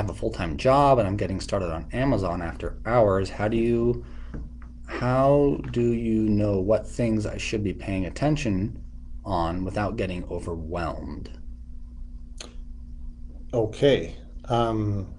have a full-time job and I'm getting started on Amazon after hours. How do you how do you know what things I should be paying attention on without getting overwhelmed? Okay. Um,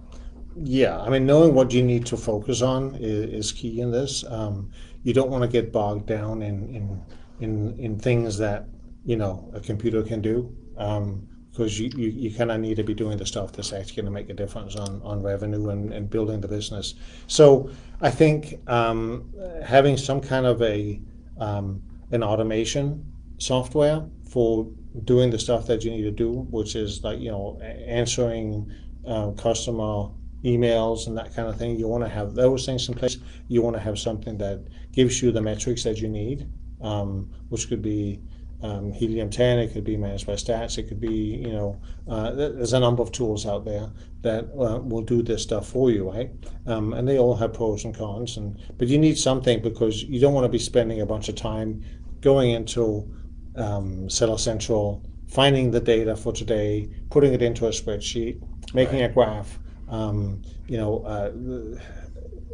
yeah, I mean, knowing what you need to focus on is, is key in this. Um, you don't want to get bogged down in, in in in things that you know a computer can do. Um, because you, you, you kind of need to be doing the stuff that's actually going to make a difference on, on revenue and, and building the business. So I think um, having some kind of a um, an automation software for doing the stuff that you need to do, which is like you know answering uh, customer emails and that kind of thing. You want to have those things in place. You want to have something that gives you the metrics that you need, um, which could be um, Helium 10, it could be managed by stats, it could be, you know, uh, there's a number of tools out there that uh, will do this stuff for you, right? Um, and they all have pros and cons. And But you need something because you don't want to be spending a bunch of time going into um, Seller Central, finding the data for today, putting it into a spreadsheet, making right. a graph. Um, you know, uh,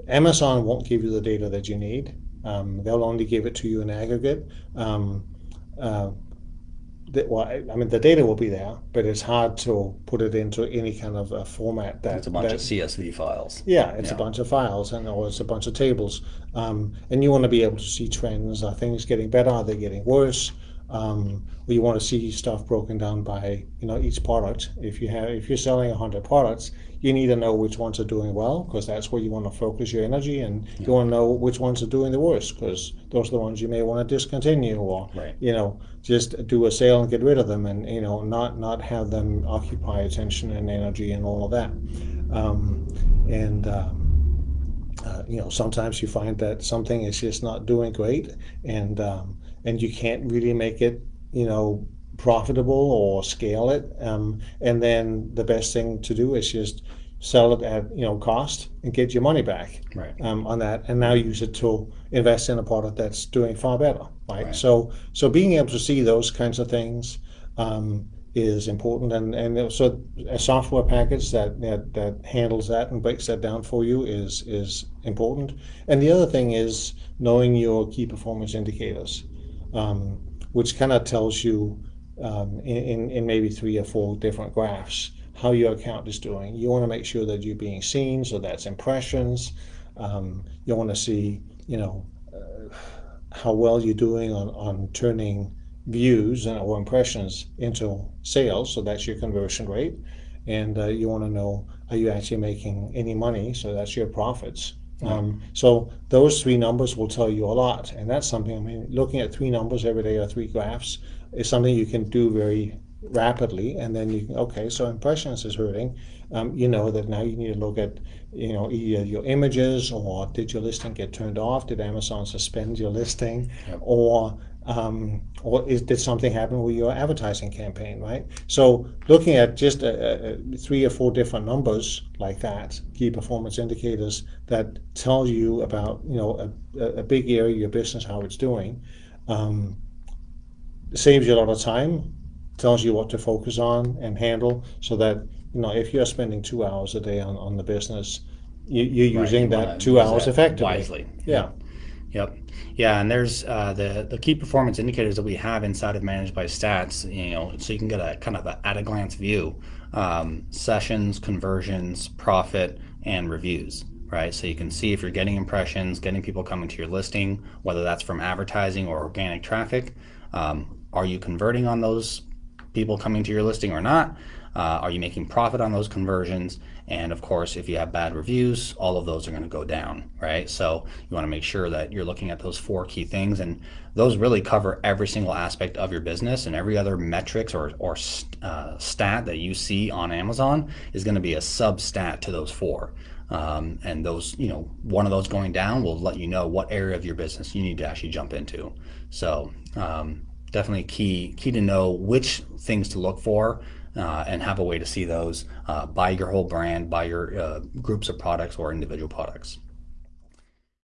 Amazon won't give you the data that you need. Um, they'll only give it to you in aggregate. Um, uh, the, well, I mean, the data will be there, but it's hard to put it into any kind of a format that it's a bunch that, of CSV files. Yeah, it's yeah. a bunch of files, and or it's a bunch of tables, um, and you want to be able to see trends. Are things getting better? Are they getting worse? Um, you want to see stuff broken down by you know each product. If you have if you're selling hundred products, you need to know which ones are doing well because that's where you want to focus your energy, and yeah. you want to know which ones are doing the worst because those are the ones you may want to discontinue or right. you know just do a sale and get rid of them, and you know not not have them occupy attention and energy and all of that. Um, and um, uh, you know sometimes you find that something is just not doing great, and um, and you can't really make it you know profitable or scale it. Um, and then the best thing to do is just sell it at you know cost and get your money back right. um, on that, and now use it to invest in a product that's doing far better. Right? right. So so being able to see those kinds of things. Um, is important and, and so a software package that, that that handles that and breaks that down for you is is important and the other thing is knowing your key performance indicators um, which kind of tells you um, in, in maybe three or four different graphs how your account is doing. You want to make sure that you're being seen, so that's impressions. Um, you want to see, you know, uh, how well you're doing on, on turning views and or impressions into sales, so that's your conversion rate. And uh, you want to know, are you actually making any money? So that's your profits. Um, so those three numbers will tell you a lot, and that's something. I mean, looking at three numbers every day or three graphs is something you can do very rapidly, and then you can okay. So impressions is hurting. Um, you know that now you need to look at you know either your images or did your listing get turned off? Did Amazon suspend your listing? Yep. Or um, or is, did something happen with your advertising campaign, right? So looking at just a, a, three or four different numbers like that, key performance indicators that tell you about you know a, a big area of your business, how it's doing, um, saves you a lot of time, tells you what to focus on and handle, so that you know if you're spending two hours a day on, on the business, you, are using right, you that two hours effectively. Wisely. Yeah. Yep. Yeah, and there's uh, the the key performance indicators that we have inside of Managed by Stats. You know, so you can get a kind of a at a glance view: um, sessions, conversions, profit, and reviews. Right, so you can see if you're getting impressions, getting people coming to your listing, whether that's from advertising or organic traffic. Um, are you converting on those people coming to your listing or not? Uh, are you making profit on those conversions? And of course, if you have bad reviews, all of those are going to go down, right? So you want to make sure that you're looking at those four key things, and those really cover every single aspect of your business. And every other metrics or or uh, stat that you see on Amazon is going to be a substat to those four. Um, and those, you know, one of those going down will let you know what area of your business you need to actually jump into. So um, definitely key key to know which things to look for uh, and have a way to see those uh, by your whole brand, by your uh, groups of products or individual products.